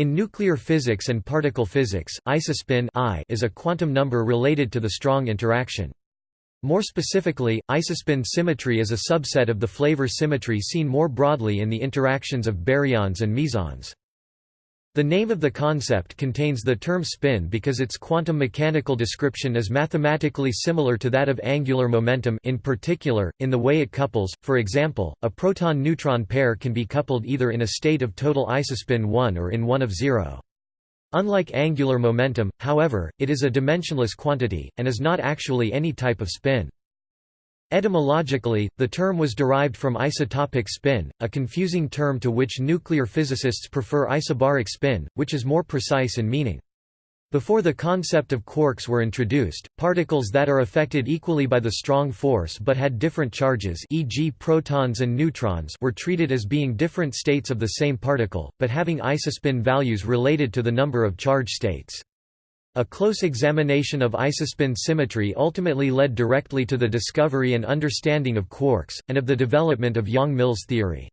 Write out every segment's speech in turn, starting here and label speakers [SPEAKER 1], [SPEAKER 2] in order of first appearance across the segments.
[SPEAKER 1] In nuclear physics and particle physics, isospin I is a quantum number related to the strong interaction. More specifically, isospin symmetry is a subset of the flavor symmetry seen more broadly in the interactions of baryons and mesons. The name of the concept contains the term spin because its quantum mechanical description is mathematically similar to that of angular momentum in particular, in the way it couples, for example, a proton-neutron pair can be coupled either in a state of total isospin 1 or in one of 0. Unlike angular momentum, however, it is a dimensionless quantity, and is not actually any type of spin. Etymologically, the term was derived from isotopic spin, a confusing term to which nuclear physicists prefer isobaric spin, which is more precise in meaning. Before the concept of quarks were introduced, particles that are affected equally by the strong force but had different charges e.g. protons and neutrons were treated as being different states of the same particle, but having isospin values related to the number of charge states. A close examination of isospin symmetry ultimately led directly to the discovery and understanding of quarks, and of the development of Yang-Mills theory.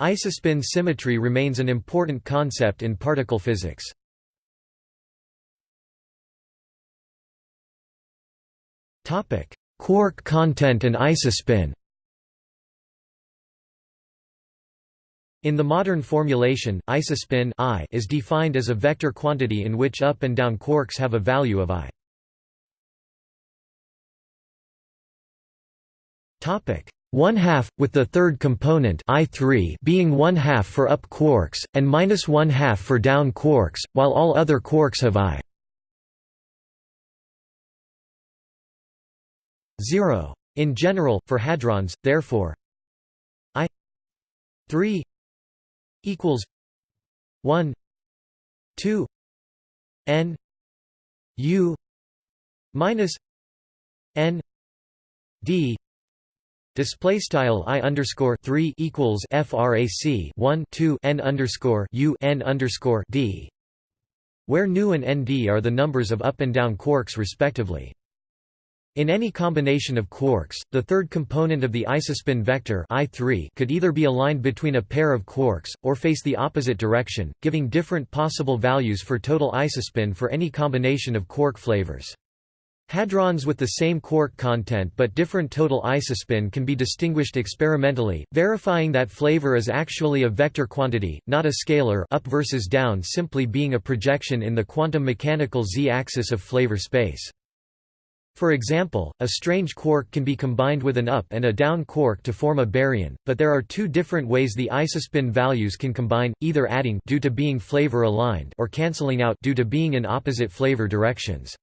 [SPEAKER 1] Isospin symmetry remains an important concept in particle physics. Quark content and isospin In the modern formulation, isospin I is defined as a vector quantity in which up and down quarks have a value of i. Topic 1 half, with the third component I3 being 1 half for up quarks, and minus 1 half for down quarks, while all other quarks have I. 0. In general, for hadrons, therefore, I 3 equals 1 2 n u minus n d Display style i underscore three equals frac one two n underscore u n underscore d, where nu and nd are the numbers of up and down quarks respectively. In any combination of quarks, the third component of the isospin vector I3 could either be aligned between a pair of quarks, or face the opposite direction, giving different possible values for total isospin for any combination of quark flavors. Hadrons with the same quark content but different total isospin can be distinguished experimentally, verifying that flavor is actually a vector quantity, not a scalar up versus down simply being a projection in the quantum mechanical z-axis of flavor space. For example, a strange quark can be combined with an up and a down quark to form a baryon, but there are two different ways the isospin values can combine, either adding due to being flavor aligned or cancelling out due to being in opposite flavor directions.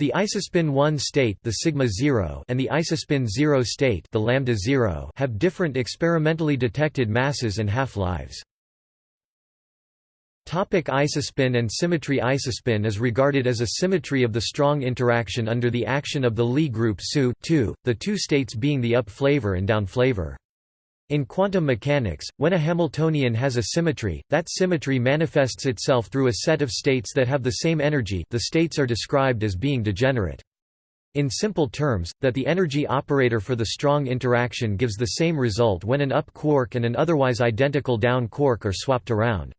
[SPEAKER 1] The isospin 1 state the sigma 0 and the isospin 0 state the lambda 0 have different experimentally detected masses and half-lives. Topic isospin and symmetry Isospin is regarded as a symmetry of the strong interaction under the action of the Lie group SU the two states being the up flavor and down flavor. In quantum mechanics, when a Hamiltonian has a symmetry, that symmetry manifests itself through a set of states that have the same energy the states are described as being degenerate. In simple terms, that the energy operator for the strong interaction gives the same result when an up quark and an otherwise identical down quark are swapped around.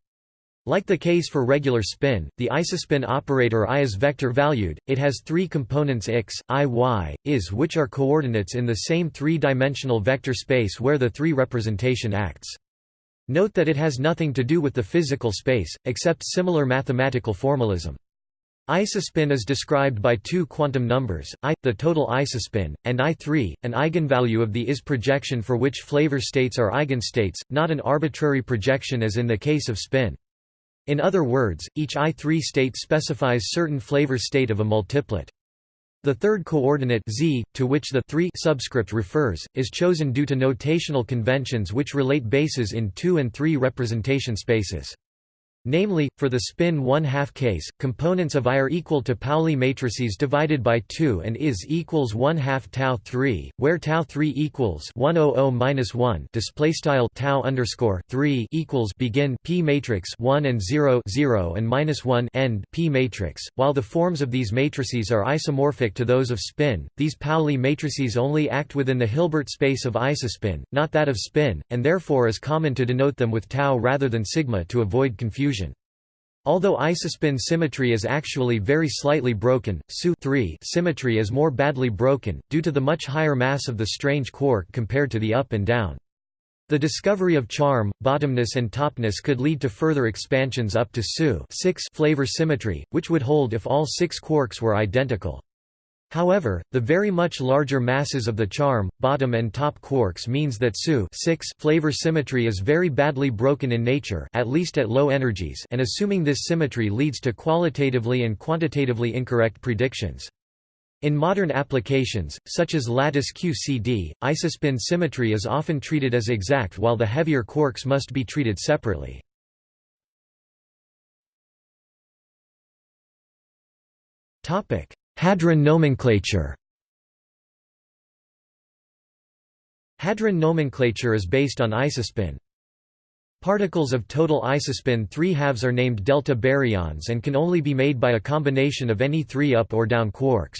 [SPEAKER 1] Like the case for regular spin, the isospin operator I is vector-valued, it has three components x, i, y, is which are coordinates in the same three-dimensional vector space where the three representation acts. Note that it has nothing to do with the physical space, except similar mathematical formalism. Isospin is described by two quantum numbers, i, the total isospin, and I3, an eigenvalue of the is projection for which flavor states are eigenstates, not an arbitrary projection as in the case of spin. In other words, each I3 state specifies certain flavor state of a multiplet. The third coordinate z, to which the 3 subscript refers, is chosen due to notational conventions which relate bases in 2 and 3 representation spaces. Namely, for the spin 1 half case, components of I are equal to Pauli matrices divided by 2 and is equals 1 half tau 3, where tau 3 equals 100 minus 1 display style tau underscore 3 equals begin p matrix 1 and 0 0 and minus 1 end p matrix. While the forms of these matrices are isomorphic to those of spin, these Pauli matrices only act within the Hilbert space of isospin, not that of spin, and therefore is common to denote them with tau rather than sigma to avoid confusion. Although isospin symmetry is actually very slightly broken, SU symmetry is more badly broken, due to the much higher mass of the strange quark compared to the up and down. The discovery of charm, bottomness and topness could lead to further expansions up to SU flavor symmetry, which would hold if all six quarks were identical. However, the very much larger masses of the charm, bottom and top quarks means that SU flavor symmetry is very badly broken in nature at least at low energies and assuming this symmetry leads to qualitatively and quantitatively incorrect predictions. In modern applications, such as lattice QCD, isospin symmetry is often treated as exact while the heavier quarks must be treated separately. Topic: Hadron nomenclature Hadron nomenclature is based on isospin. Particles of total isospin 3 halves are named delta baryons and can only be made by a combination of any three up or down quarks.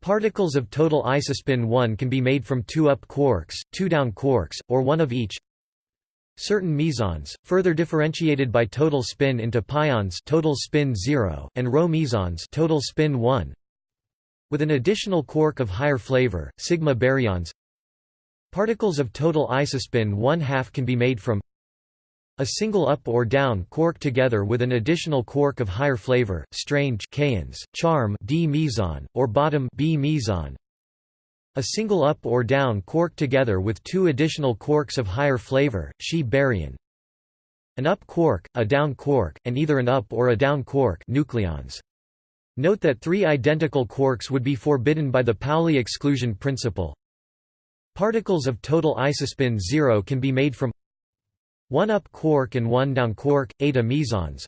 [SPEAKER 1] Particles of total isospin 1 can be made from two up quarks, two down quarks, or one of each. Certain mesons, further differentiated by total spin into pions total spin 0, and rho mesons total spin 1, with an additional quark of higher flavor, sigma baryons. Particles of total isospin 1 half can be made from a single up or down quark together with an additional quark of higher flavor, strange kaons, charm D meson, or bottom B meson, a single up or down quark together with two additional quarks of higher flavor, Xi baryon. An up quark, a down quark, and either an up or a down quark nucleons. Note that three identical quarks would be forbidden by the Pauli exclusion principle. Particles of total isospin 0 can be made from one up quark and one down quark, eta mesons,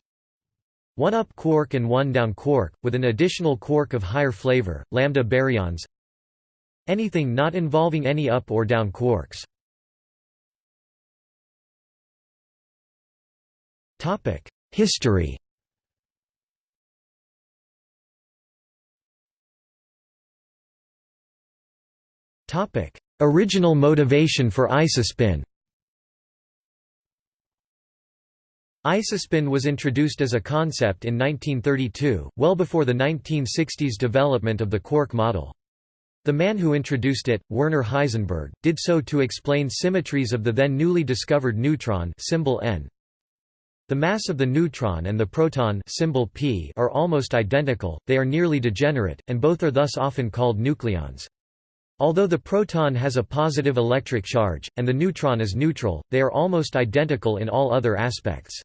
[SPEAKER 1] one up quark and one down quark, with an additional quark of higher flavor, lambda baryons, Anything not involving any up or down quarks. History Original motivation for isospin Isospin was introduced as a concept in 1932, well before the 1960s development of the quark model. The man who introduced it, Werner Heisenberg, did so to explain symmetries of the then newly discovered neutron symbol N. The mass of the neutron and the proton symbol P are almost identical, they are nearly degenerate, and both are thus often called nucleons. Although the proton has a positive electric charge, and the neutron is neutral, they are almost identical in all other aspects.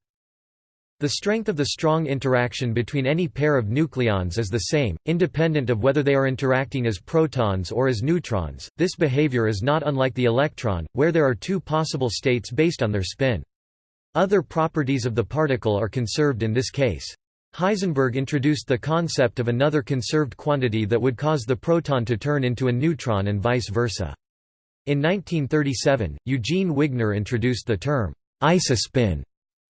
[SPEAKER 1] The strength of the strong interaction between any pair of nucleons is the same, independent of whether they are interacting as protons or as neutrons. This behavior is not unlike the electron, where there are two possible states based on their spin. Other properties of the particle are conserved in this case. Heisenberg introduced the concept of another conserved quantity that would cause the proton to turn into a neutron and vice versa. In 1937, Eugene Wigner introduced the term isospin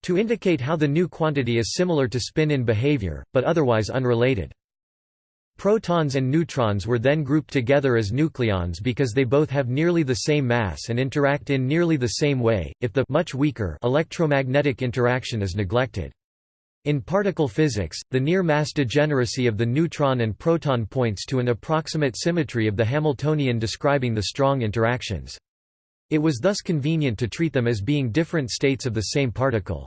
[SPEAKER 1] to indicate how the new quantity is similar to spin in behavior, but otherwise unrelated. Protons and neutrons were then grouped together as nucleons because they both have nearly the same mass and interact in nearly the same way, if the much weaker electromagnetic interaction is neglected. In particle physics, the near mass degeneracy of the neutron and proton points to an approximate symmetry of the Hamiltonian describing the strong interactions. It was thus convenient to treat them as being different states of the same particle.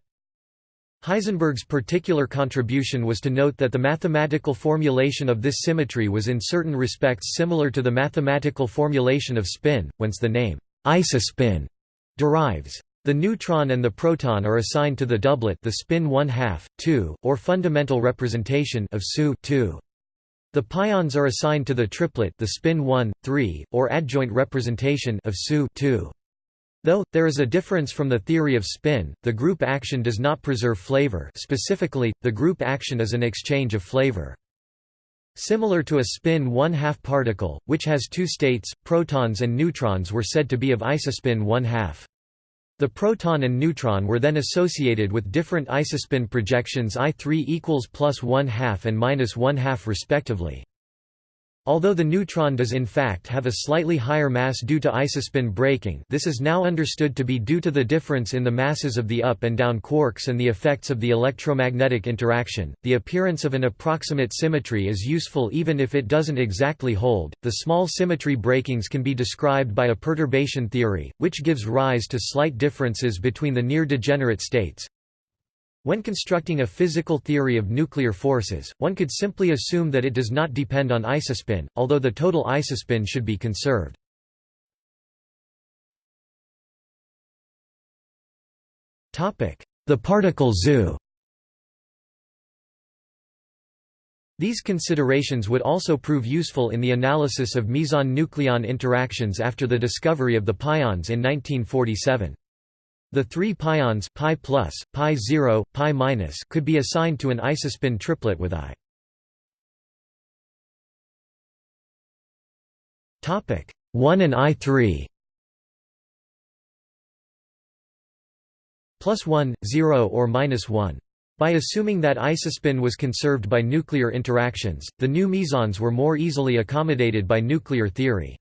[SPEAKER 1] Heisenberg's particular contribution was to note that the mathematical formulation of this symmetry was in certain respects similar to the mathematical formulation of spin, whence the name isospin derives. The neutron and the proton are assigned to the doublet the spin 1 half, 2, or fundamental representation of SU 2. The pions are assigned to the triplet the spin 1, 3, or adjoint representation of SU 2. Though, there is a difference from the theory of spin, the group action does not preserve flavor specifically, the group action is an exchange of flavor. Similar to a spin 1 half particle, which has two states, protons and neutrons were said to be of isospin 1 half. The proton and neutron were then associated with different isospin projections I3 equals plus 1 half and minus 1 half respectively. Although the neutron does in fact have a slightly higher mass due to isospin breaking this is now understood to be due to the difference in the masses of the up and down quarks and the effects of the electromagnetic interaction. The appearance of an approximate symmetry is useful even if it doesn't exactly hold. The small symmetry breakings can be described by a perturbation theory, which gives rise to slight differences between the near degenerate states. When constructing a physical theory of nuclear forces, one could simply assume that it does not depend on isospin, although the total isospin should be conserved. The particle zoo These considerations would also prove useful in the analysis of meson-nucleon interactions after the discovery of the pions in 1947. The three pions pi plus, pi 0, pi minus could be assigned to an isospin triplet with I. Topic 1 and I3 plus 1, 0 or minus 1. By assuming that isospin was conserved by nuclear interactions, the new mesons were more easily accommodated by nuclear theory.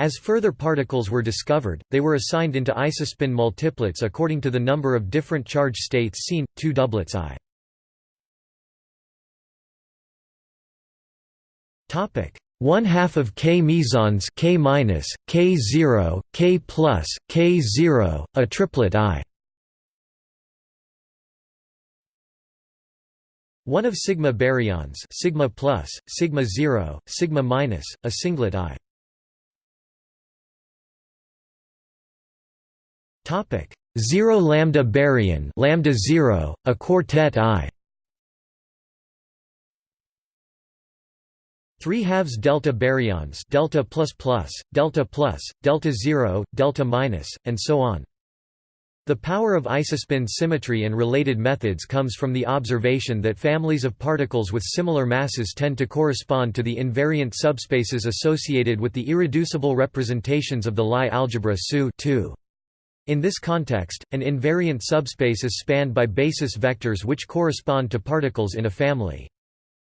[SPEAKER 1] As further particles were discovered, they were assigned into isospin multiplets according to the number of different charge states seen, two doublets I. Topic: one half of K mesons K minus, K zero, K plus, K zero, a triplet I. One of sigma baryons sigma plus, sigma zero, sigma minus, a singlet I. Topic: 0 lambda baryon, lambda 0, a quartet I. 3 halves delta baryons, delta plus plus, delta plus, delta 0, delta minus, and so on. The power of isospin symmetry and related methods comes from the observation that families of particles with similar masses tend to correspond to the invariant subspaces associated with the irreducible representations of the Lie algebra SU -2. In this context, an invariant subspace is spanned by basis vectors which correspond to particles in a family.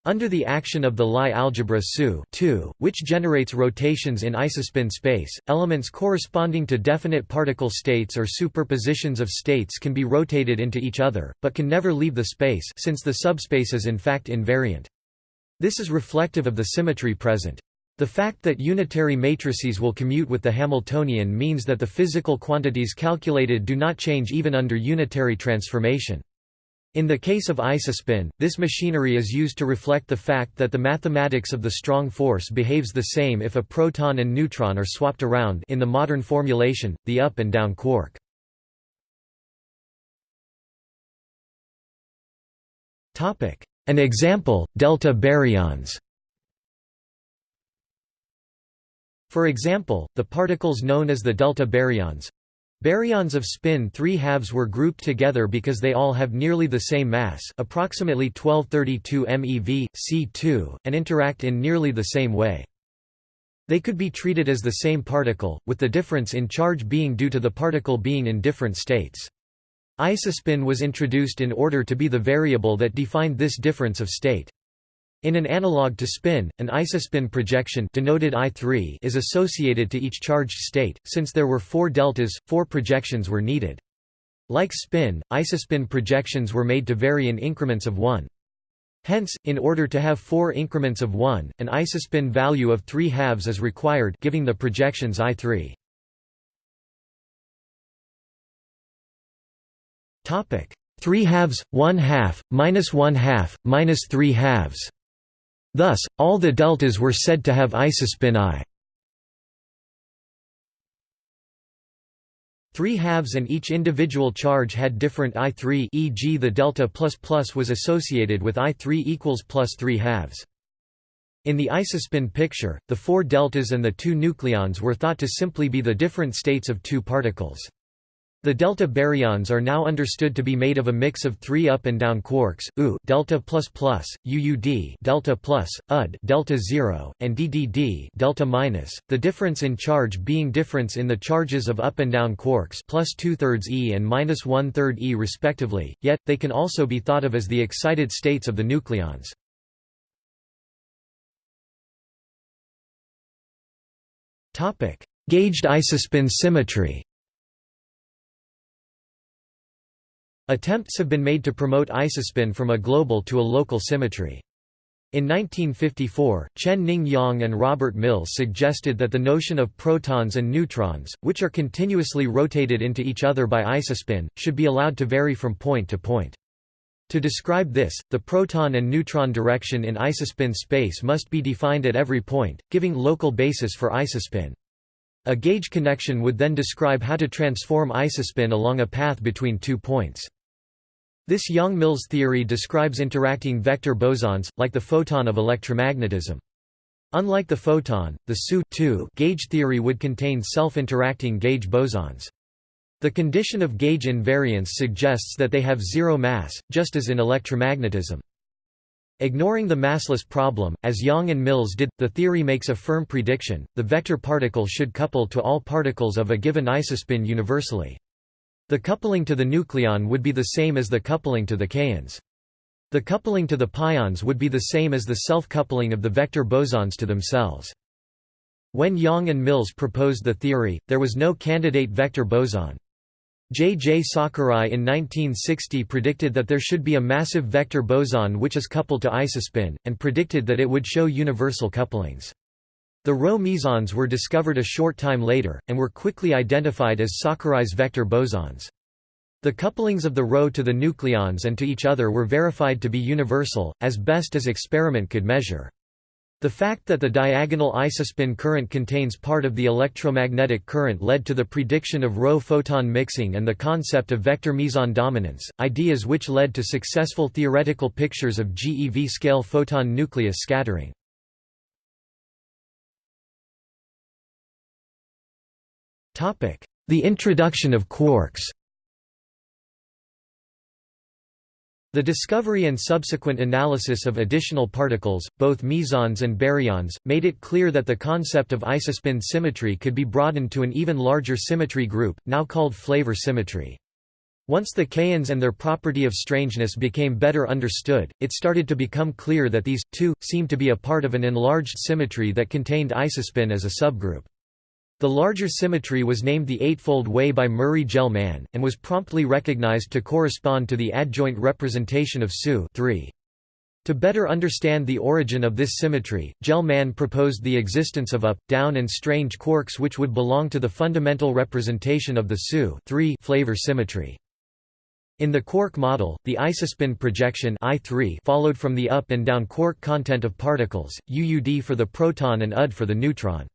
[SPEAKER 1] Under the action of the Lie algebra SU which generates rotations in isospin space, elements corresponding to definite particle states or superpositions of states can be rotated into each other, but can never leave the space since the subspace is in fact invariant. This is reflective of the symmetry present. The fact that unitary matrices will commute with the Hamiltonian means that the physical quantities calculated do not change even under unitary transformation. In the case of isospin, this machinery is used to reflect the fact that the mathematics of the strong force behaves the same if a proton and neutron are swapped around in the modern formulation, the up and down quark. An example, delta baryons For example, the particles known as the delta baryons baryons of spin 3 halves were grouped together because they all have nearly the same mass approximately 1232 MeV, C2, and interact in nearly the same way. They could be treated as the same particle, with the difference in charge being due to the particle being in different states. Isospin was introduced in order to be the variable that defined this difference of state. In an analog to spin, an isospin projection denoted I3 is associated to each charged state. Since there were four deltas, four projections were needed. Like spin, isospin projections were made to vary in increments of 1. Hence, in order to have four increments of 1, an isospin value of 3 halves is required giving the projections I3. Topic: 3 halves, 1 half, minus 1 half, minus 3 halves. Thus, all the deltas were said to have isospin I. Three halves and each individual charge had different I3 e.g. the delta plus plus was associated with I3 equals plus 3 halves. In the isospin picture, the four deltas and the two nucleons were thought to simply be the different states of two particles. The delta baryons are now understood to be made of a mix of three up and down quarks, U delta plus plus, UUD delta plus, UD delta zero, and DDD delta minus. The difference in charge being difference in the charges of up and down quarks plus two thirds E and minus one third E respectively. Yet they can also be thought of as the excited states of the nucleons. Topic: Gauged isospin symmetry. Attempts have been made to promote isospin from a global to a local symmetry. In 1954, Chen Ning Yang and Robert Mills suggested that the notion of protons and neutrons, which are continuously rotated into each other by isospin, should be allowed to vary from point to point. To describe this, the proton and neutron direction in isospin space must be defined at every point, giving local basis for isospin. A gauge connection would then describe how to transform isospin along a path between two points. This Yang-Mills theory describes interacting vector bosons, like the photon of electromagnetism. Unlike the photon, the SU gauge theory would contain self-interacting gauge bosons. The condition of gauge invariance suggests that they have zero mass, just as in electromagnetism. Ignoring the massless problem, as Yang and Mills did, the theory makes a firm prediction, the vector particle should couple to all particles of a given isospin universally. The coupling to the nucleon would be the same as the coupling to the kaons. The coupling to the pions would be the same as the self-coupling of the vector bosons to themselves. When Yang and Mills proposed the theory, there was no candidate vector boson. J. J. Sakurai in 1960 predicted that there should be a massive vector boson which is coupled to isospin, and predicted that it would show universal couplings. The Rho mesons were discovered a short time later, and were quickly identified as Sakurai's vector bosons. The couplings of the Rho to the nucleons and to each other were verified to be universal, as best as experiment could measure. The fact that the diagonal isospin current contains part of the electromagnetic current led to the prediction of Rho photon mixing and the concept of vector meson dominance, ideas which led to successful theoretical pictures of GeV scale photon nucleus scattering. The introduction of quarks The discovery and subsequent analysis of additional particles, both mesons and baryons, made it clear that the concept of isospin symmetry could be broadened to an even larger symmetry group, now called flavor symmetry. Once the kaons and their property of strangeness became better understood, it started to become clear that these, too, seemed to be a part of an enlarged symmetry that contained isospin as a subgroup. The larger symmetry was named the Eightfold Way by Murray Gell-Mann, and was promptly recognized to correspond to the adjoint representation of SU 3. To better understand the origin of this symmetry, Gell-Mann proposed the existence of up, down and strange quarks which would belong to the fundamental representation of the SU flavor symmetry. In the quark model, the isospin projection I3 followed from the up and down quark content of particles, UUD for the proton and UD for the neutron.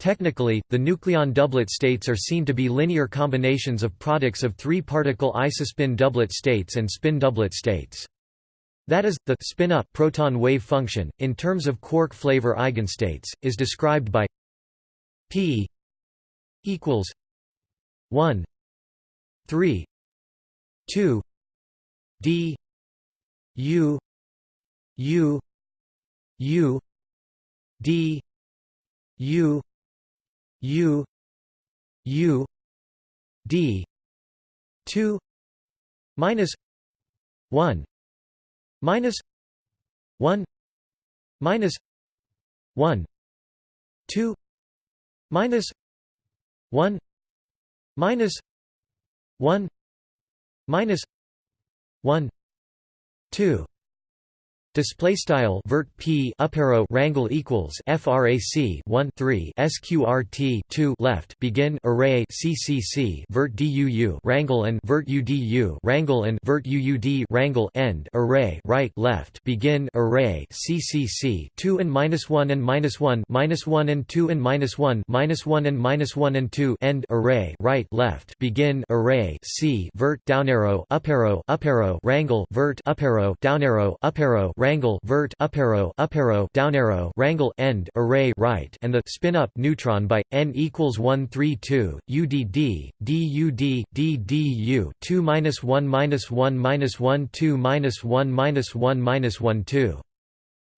[SPEAKER 1] Technically, the nucleon doublet states are seen to be linear combinations of products of three-particle isospin doublet states and spin doublet states. That is, the spin-up proton wave function, in terms of quark flavor eigenstates, is described by p equals 1 3 2 d u u u d u U U D two minus one minus one minus one two minus one minus one minus one two Display style vert p up arrow rangle equals frac 1 3 sqrt 2 left. Begin array ccc vert duu rangle and vert udu rangle and vert uud rangle end array right left. Begin array ccc 2 and minus 1 and minus 1 minus 1 and 2 and minus 1 minus 1 and minus 1 and 2 end array right left. Begin array c vert down arrow up arrow up arrow rangle vert up arrow down arrow up arrow rangle vert up arrow up arrow down arrow rangle end array right and the spin up neutron by n equals 132 udd dud ddu 2 minus 1 minus 1 minus 1 2 minus 1 minus 1 minus 1 2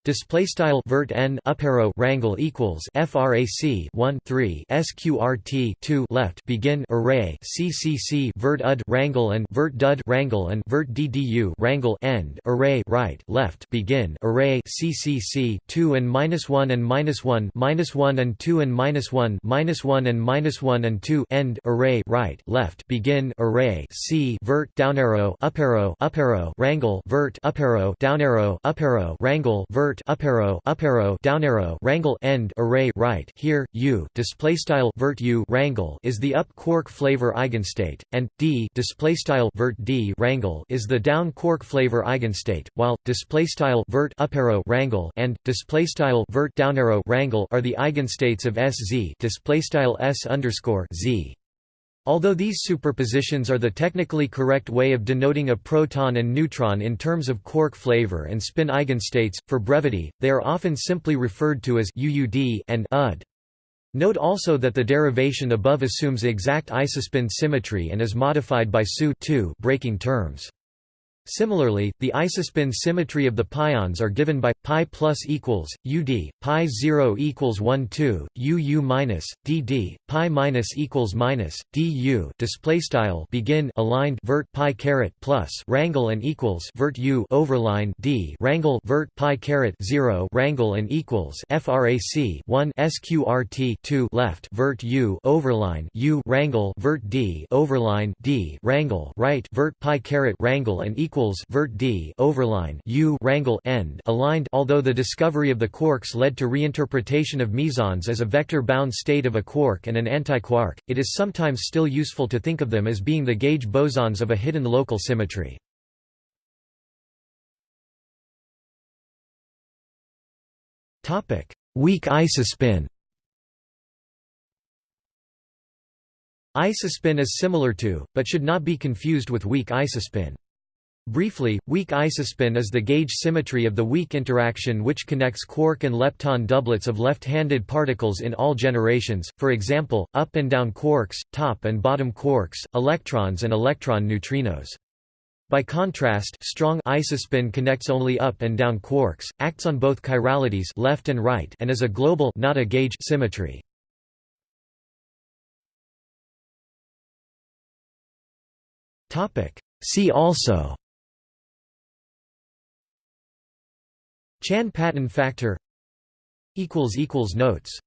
[SPEAKER 1] Display style vert n up arrow rangle equals frac 1 3 sqrt 2 left. Begin array ccc vert ud rangle and vert dud rangle and vert ddu rangle end. Array right left. Begin array ccc 2 and minus 1 and minus 1 minus 1 and 2 and minus 1 minus 1 and minus 1 and 2 end. Array right left. Begin array c vert down arrow up arrow up arrow rangle vert up arrow down arrow up arrow rangle vert vert up arrow up arrow down arrow rangle end array right here u display style vert u rangle is the up quark flavor eigenstate and d display style vert d rangle is the down quark flavor eigenstate while display style vert up arrow rangle and display style vert down arrow rangle are the eigenstates of sz display style s underscore z Although these superpositions are the technically correct way of denoting a proton and neutron in terms of quark flavor and spin eigenstates, for brevity, they are often simply referred to as UUD and UD. Note also that the derivation above assumes exact isospin symmetry and is modified by SU breaking terms. Similarly, the isospin symmetry of the pions are given by pi plus equals ud pi 0 equals 1 2 uu minus dd pi minus equals minus du display style begin aligned vert pi caret plus rangle and equals vert u overline d rangle vert pi caret 0 rangle and equals frac 1 sqrt 2 left vert u overline u rangle vert d overline d rangle right vert pi caret rangle and equals equals vert d overline u rangle end aligned although the discovery of the quarks led to reinterpretation of mesons as a vector-bound state of a quark and an antiquark, it is sometimes still useful to think of them as being the gauge bosons of a hidden local symmetry. Weak isospin Isospin is similar to, but should not be confused with weak isospin. Briefly, weak isospin is the gauge symmetry of the weak interaction which connects quark and lepton doublets of left-handed particles in all generations, for example, up and down quarks, top and bottom quarks, electrons and electron neutrinos. By contrast, strong isospin connects only up and down quarks, acts on both chiralities left and right and is a global not a gauge symmetry. See also Chan Paton factor Notes